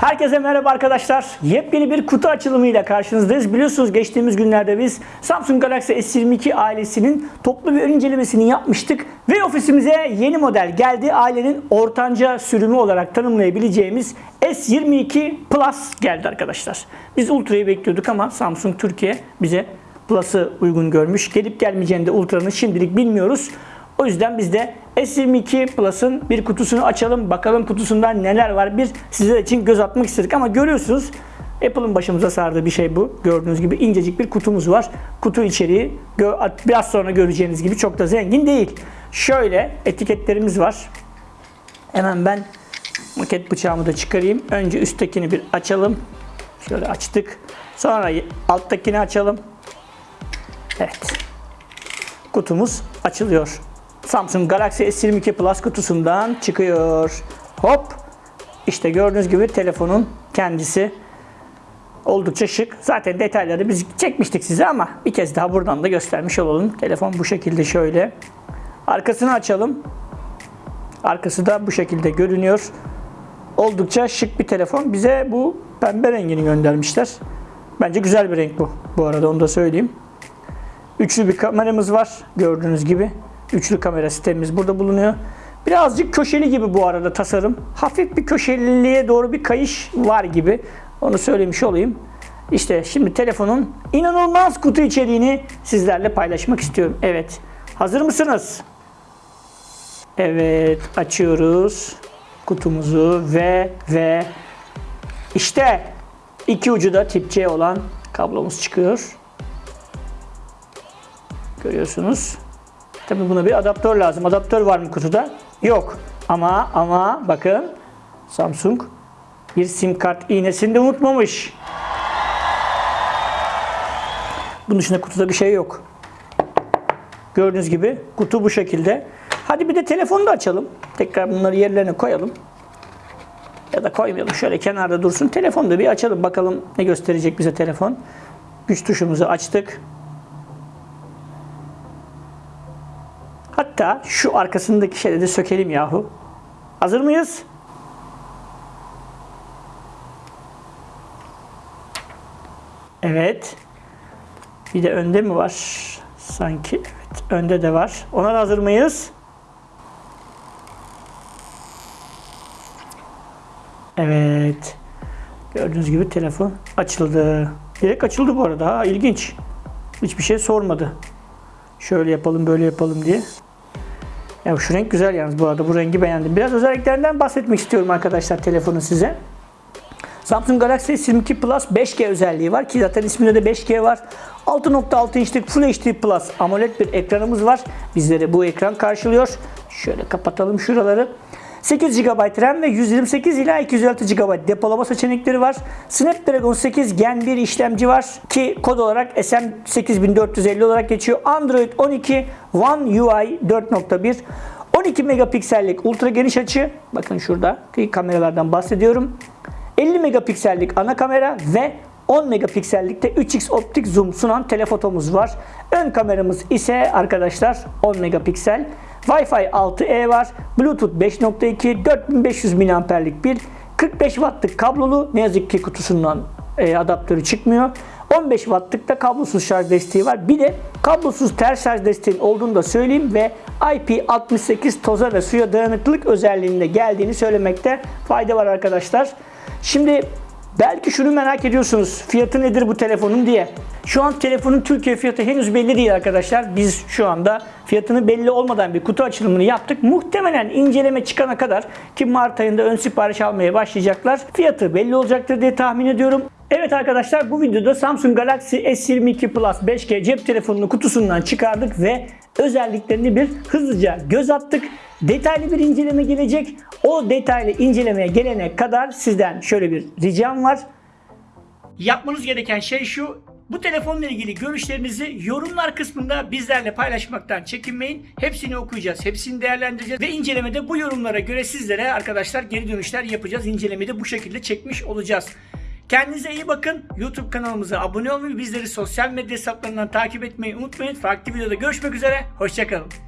Herkese merhaba arkadaşlar. Yepyeni bir kutu açılımıyla karşınızdayız. Biliyorsunuz geçtiğimiz günlerde biz Samsung Galaxy S22 ailesinin toplu bir incelemesini yapmıştık. Ve ofisimize yeni model geldi. Ailenin ortanca sürümü olarak tanımlayabileceğimiz S22 Plus geldi arkadaşlar. Biz Ultra'yı bekliyorduk ama Samsung Türkiye bize Plus'ı uygun görmüş. Gelip gelmeyeceğini de Ultra'nın şimdilik bilmiyoruz. O yüzden biz de S22 Plus'ın bir kutusunu açalım. Bakalım kutusundan neler var. Bir sizler için göz atmak istedik ama görüyorsunuz Apple'ın başımıza sardığı bir şey bu. Gördüğünüz gibi incecik bir kutumuz var. Kutu içeriği biraz sonra göreceğiniz gibi çok da zengin değil. Şöyle etiketlerimiz var. Hemen ben maket bıçağımı da çıkarayım. Önce üsttekini bir açalım. Şöyle açtık. Sonra alttakini açalım. Evet. Kutumuz açılıyor. Samsung Galaxy S22 Plus kutusundan çıkıyor. Hop. İşte gördüğünüz gibi telefonun kendisi oldukça şık. Zaten detayları biz çekmiştik size ama bir kez daha buradan da göstermiş olalım. Telefon bu şekilde şöyle. Arkasını açalım. Arkası da bu şekilde görünüyor. Oldukça şık bir telefon. Bize bu pembe rengini göndermişler. Bence güzel bir renk bu. Bu arada onu da söyleyeyim. Üçlü bir kameramız var. Gördüğünüz gibi. Üçlü kamera sistemimiz burada bulunuyor. Birazcık köşeli gibi bu arada tasarım. Hafif bir köşeliliğe doğru bir kayış var gibi. Onu söylemiş olayım. İşte şimdi telefonun inanılmaz kutu içeriğini sizlerle paylaşmak istiyorum. Evet. Hazır mısınız? Evet. Açıyoruz kutumuzu ve ve işte iki ucu da tip C olan kablomuz çıkıyor. Görüyorsunuz. Tabi buna bir adaptör lazım. Adaptör var mı kutuda? Yok. Ama ama bakın Samsung bir sim kart iğnesini de unutmamış. Bunun dışında kutuda bir şey yok. Gördüğünüz gibi kutu bu şekilde. Hadi bir de telefonu da açalım. Tekrar bunları yerlerine koyalım. Ya da koymayalım. Şöyle kenarda dursun. Telefonu da bir açalım. Bakalım ne gösterecek bize telefon. Güç tuşumuzu açtık. Hatta şu arkasındaki şeyleri de sökelim yahu. Hazır mıyız? Evet. Bir de önde mi var? Sanki evet. Önde de var. Ona da hazır mıyız? Evet. Gördüğünüz gibi telefon açıldı. Direkt açıldı bu arada. Ha, ilginç. Hiçbir şey sormadı. Şöyle yapalım, böyle yapalım diye. Ya şu renk güzel yalnız bu arada. Bu rengi beğendim. Biraz özelliklerinden bahsetmek istiyorum arkadaşlar telefonun size. Samsung Galaxy S22 Plus 5G özelliği var ki zaten isminde de 5G var. 6.6 inçlik Full HD Plus AMOLED bir ekranımız var. Bizleri bu ekran karşılıyor. Şöyle kapatalım şuraları. 8 GB RAM ve 128 ila 256 GB depolama seçenekleri var. Snapdragon 8 Gen 1 işlemci var ki kod olarak SM8450 olarak geçiyor. Android 12 One UI 4.1 12 megapiksellik ultra geniş açı. Bakın şurada kameralardan bahsediyorum. 50 megapiksellik ana kamera ve 10 megapiksellikte 3x optik zoom sunan telefotomuz var. Ön kameramız ise arkadaşlar 10 megapiksel. Wi-Fi 6E var. Bluetooth 5.2 4500 mAh'lik bir 45 wattlık kablolu ne yazık ki kutusundan e, adaptörü çıkmıyor. 15 wattlık da kablosuz şarj desteği var. Bir de kablosuz ters şarj desteğinin olduğunu da söyleyeyim ve IP68 toza ve suya dayanıklılık özelliğinde geldiğini söylemekte fayda var arkadaşlar. Şimdi belki şunu merak ediyorsunuz. Fiyatı nedir bu telefonun diye. Şu an telefonun Türkiye fiyatı henüz belli değil arkadaşlar. Biz şu anda fiyatını belli olmadan bir kutu açılımını yaptık. Muhtemelen inceleme çıkana kadar ki Mart ayında ön sipariş almaya başlayacaklar. Fiyatı belli olacaktır diye tahmin ediyorum. Evet arkadaşlar bu videoda Samsung Galaxy S22 Plus 5G cep telefonunu kutusundan çıkardık ve özelliklerini bir hızlıca göz attık. Detaylı bir inceleme gelecek. O detaylı incelemeye gelene kadar sizden şöyle bir ricam var. Yapmanız gereken şey şu. Bu telefonla ilgili görüşlerinizi yorumlar kısmında bizlerle paylaşmaktan çekinmeyin. Hepsini okuyacağız, hepsini değerlendireceğiz ve incelemede bu yorumlara göre sizlere arkadaşlar geri dönüşler yapacağız. İncelemede bu şekilde çekmiş olacağız. Kendinize iyi bakın. YouTube kanalımıza abone olmayı, bizleri sosyal medya hesaplarından takip etmeyi unutmayın. Farklı videoda görüşmek üzere. Hoşçakalın.